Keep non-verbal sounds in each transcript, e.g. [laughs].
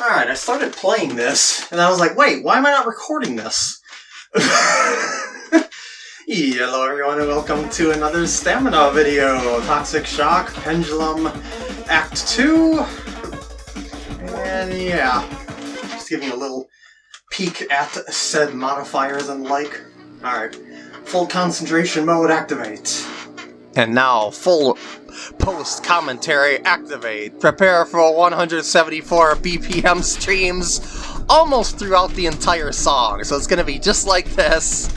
Alright, I started playing this, and I was like, wait, why am I not recording this? [laughs] Hello everyone and welcome to another stamina video! Toxic Shock, Pendulum, Act 2, and yeah, just giving a little peek at said modifiers and like. Alright, full concentration mode activate. And now, full post commentary activate. Prepare for 174 BPM streams almost throughout the entire song. So it's to be just like this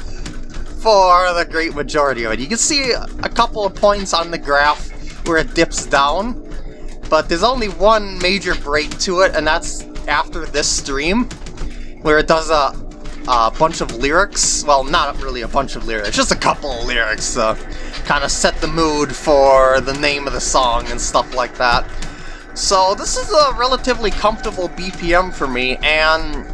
for the great majority of it. You can see a couple of points on the graph where it dips down, but there's only one major break to it, and that's after this stream, where it does a, a bunch of lyrics. Well, not really a bunch of lyrics, just a couple of lyrics. to kind of set the mood for the name of the song and stuff like that. So this is a relatively comfortable BPM for me, and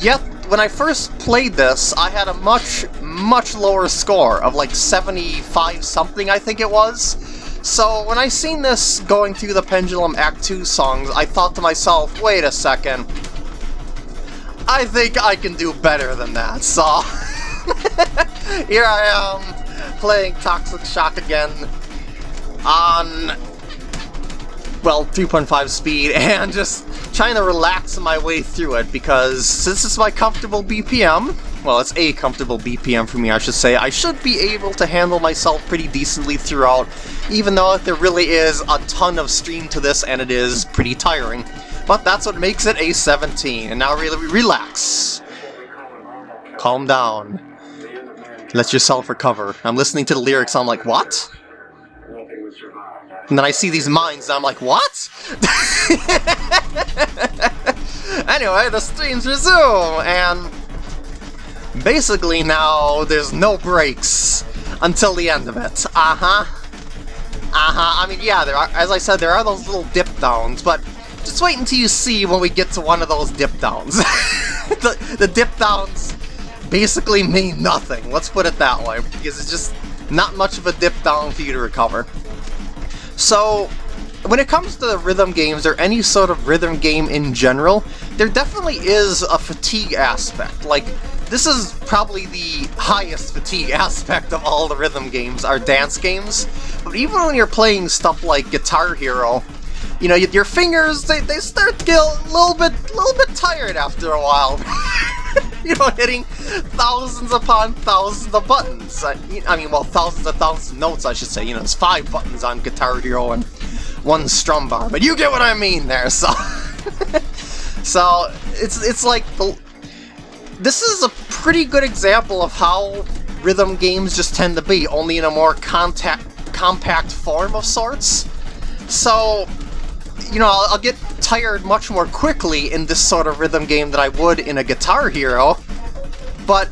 yet when I first played this, I had a much, much lower score of like 75 something, I think it was. So when I seen this going through the Pendulum Act 2 songs, I thought to myself, wait a second, I think I can do better than that, so [laughs] here I am playing Toxic Shock again on, well, 3.5 speed [laughs] and just trying to relax my way through it because since it's my comfortable BPM, well, it's a comfortable BPM for me, I should say, I should be able to handle myself pretty decently throughout, even though there really is a ton of stream to this and it is pretty tiring. But that's what makes it a 17, and now really relax. Calm down. Let yourself recover. I'm listening to the lyrics, I'm like, what? And then I see these mines, and I'm like, what? [laughs] anyway, the streams resume, and basically now there's no breaks until the end of it. Uh-huh. Uh-huh. I mean, yeah, there are, as I said, there are those little dip downs, but just wait until you see when we get to one of those dip downs. [laughs] the, the dip downs basically mean nothing, let's put it that way, because it's just not much of a dip down for you to recover. So, when it comes to the rhythm games, or any sort of rhythm game in general, there definitely is a fatigue aspect. Like, this is probably the highest fatigue [laughs] aspect of all the rhythm games, are dance games. But even when you're playing stuff like Guitar Hero, you know, your fingers, they, they start to get a little bit, little bit tired after a while. [laughs] you know, hitting thousands upon thousands of buttons. I, I, mean, well, thousands of thousands of notes, I should say. You know, there's five buttons on Guitar Hero and one strum bar, but you get what I mean there, so... [laughs] so, it's, it's like... The, this is a pretty good example of how rhythm games just tend to be, only in a more contact, compact form of sorts. So, you know, I'll, I'll, get tired much more quickly in this sort of rhythm game than I would in a Guitar Hero, but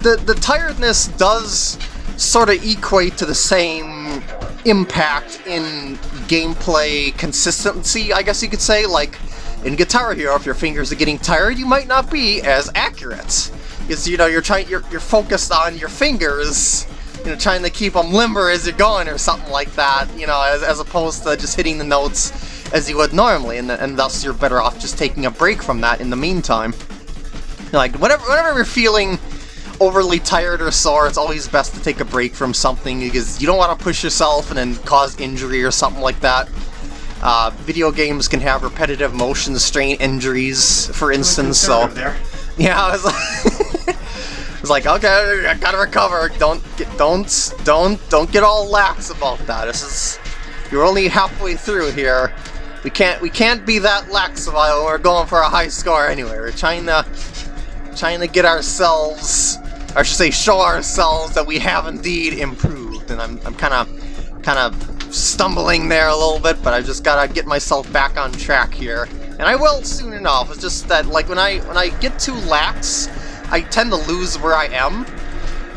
the, the tiredness does sort of equate to the same impact in gameplay consistency, I guess you could say. Like, in Guitar Hero, if your fingers are getting tired, you might not be as accurate. Because, you know, you're trying, you're, you're focused on your fingers you know, trying to keep them limber as you're going or something like that, you know, as, as opposed to just hitting the notes as you would normally, and, and thus you're better off just taking a break from that in the meantime. Like, whenever, whenever you're feeling overly tired or sore, it's always best to take a break from something because you don't want to push yourself and then cause injury or something like that. Uh, video games can have repetitive motion strain injuries, for instance, so... There. Yeah, I was like... [laughs] It's like, okay, I gotta recover. Don't get, don't, don't, don't get all lax about that. This is, you're only halfway through here. We can't, we can't be that lax while we're going for a high score anyway. We're trying to, trying to get ourselves, or I should say, show ourselves that we have indeed improved. And I'm, I'm kind of, kind of stumbling there a little bit, but I just gotta get myself back on track here. And I will soon enough. It's just that, like, when I, when I get too lax, I tend to lose where I am,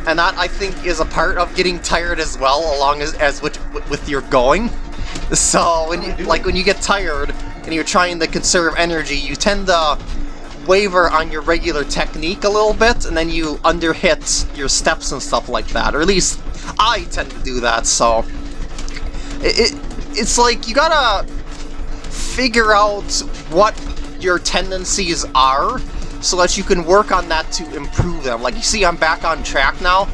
and that I think is a part of getting tired as well, along as, as with, with your going. [laughs] So when you like when you get tired and you're trying to conserve energy, you tend to waver on your regular technique a little bit, and then you underhit your steps and stuff like that. Or at least I tend to do that. So it, it it's like you gotta figure out what your tendencies are so that you can work on that to improve them. Like, you see, I'm back on track now,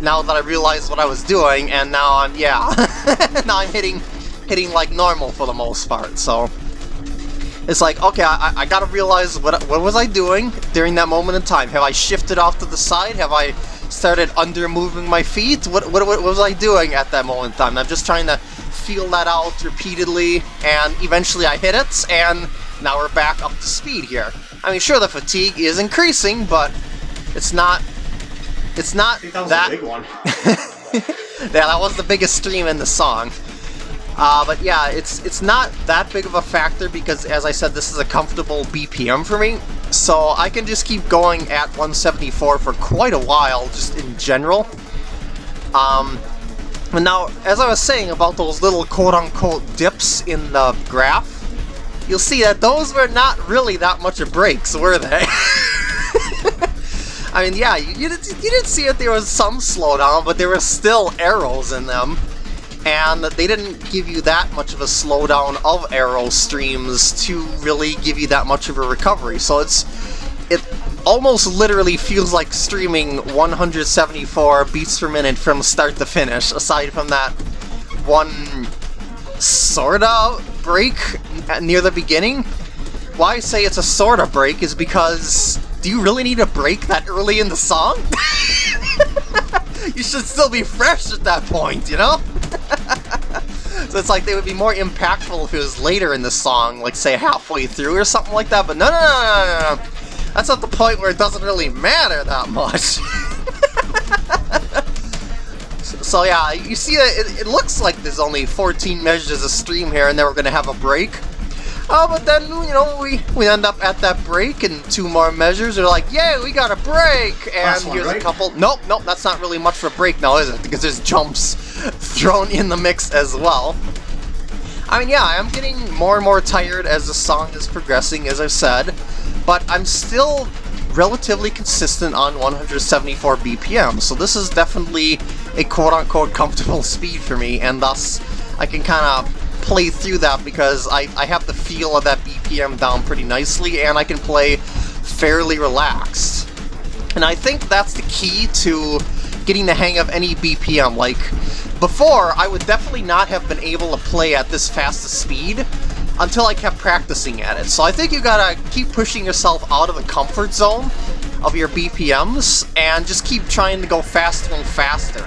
now that I realized what I was doing, and now I'm, yeah, [laughs] now I'm hitting, hitting like normal for the most part, so... It's like, okay, I, I gotta realize what, what was I doing during that moment in time? Have I shifted off to the side? Have I started under moving my feet? What, what, what was I doing at that moment in time? I'm just trying to feel that out repeatedly, and eventually I hit it, and now we're back up to speed here. I mean, sure, the fatigue is increasing, but it's not... It's not that was that... a big one. [laughs] yeah, that was the biggest stream in the song. Uh, but yeah, it's it's not that big of a factor because, as I said, this is a comfortable BPM for me. So I can just keep going at 174 for quite a while, just in general. Um, and now, as I was saying about those little quote-unquote dips in the graph, you'll see that those were not really that much of breaks, were they? [laughs] I mean, yeah, you, you, did, you did see that there was some slowdown, but there were still arrows in them and they didn't give you that much of a slowdown of arrow streams to really give you that much of a recovery. So it's it almost literally feels like streaming 174 beats per minute from start to finish, aside from that one sorta break near the beginning. Why I say it's a sorta break is because do you really need a break that early in the song? [laughs] you should still be fresh at that point, you know? [laughs] so it's like they would be more impactful if it was later in the song, like say halfway through or something like that, but no, no, no, no, no, no. That's not the point where it doesn't really matter that much. [laughs] so yeah, you see it, it looks like there's only 14 measures of stream here and then we're going to have a break. Oh, but then, you know, we, we end up at that break and two more measures. They're like, yay, we got a break! And here's right? a couple... Nope, nope, that's not really much for a break now, is it? Because there's jumps [laughs] thrown in the mix as well. I mean, yeah, I'm getting more and more tired as the song is progressing, as I've said, but I'm still relatively consistent on 174 BPM, so this is definitely a quote-unquote comfortable speed for me, and thus I can kind of play through that because I, I have the feel of that BPM down pretty nicely, and I can play fairly relaxed. And I think that's the key to getting the hang of any BPM. Like, before, I would definitely not have been able to play at this fast a speed until I kept practicing at it. So I think you gotta keep pushing yourself out of the comfort zone of your BPMs and just keep trying to go faster and faster.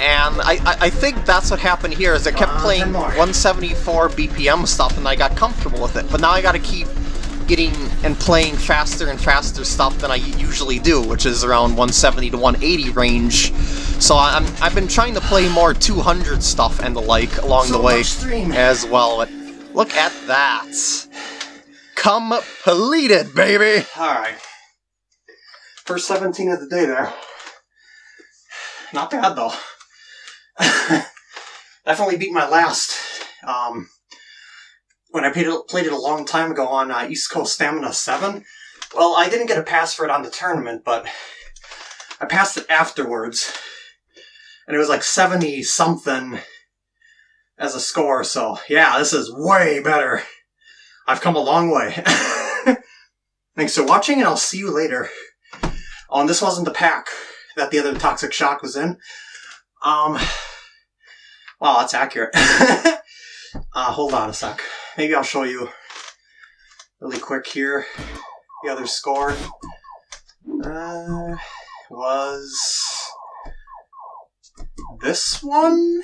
And I, I, I think that's what happened here, is I kept Uh, playing 174 BPM stuff and I got comfortable with it. But now I gotta keep getting and playing faster and faster stuff than I usually do, which is around 170 to 180 range. So I'm, I've been trying to play more 200 stuff and the like along So the way as well. But look at that. Completed, baby! Alright. First 17 of the day there. Not bad, though. [laughs] Definitely beat my last. Um, when I played it, played it a long time ago on uh, East Coast Stamina 7. Well, I didn't get a pass for it on the tournament, but I passed it afterwards. And it was like 70 something as a score, so yeah, this is way better. I've come a long way. [laughs] Thanks for watching, and I'll see you later. And this wasn't the pack that the other Toxic Shock was in. Um, wow, that's accurate. [laughs] uh, hold on a sec. Maybe I'll show you really quick here. The other score uh, was this one.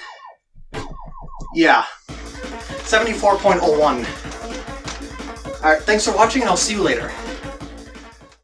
Yeah, 74.01. Alright, thanks for watching, and I'll see you later.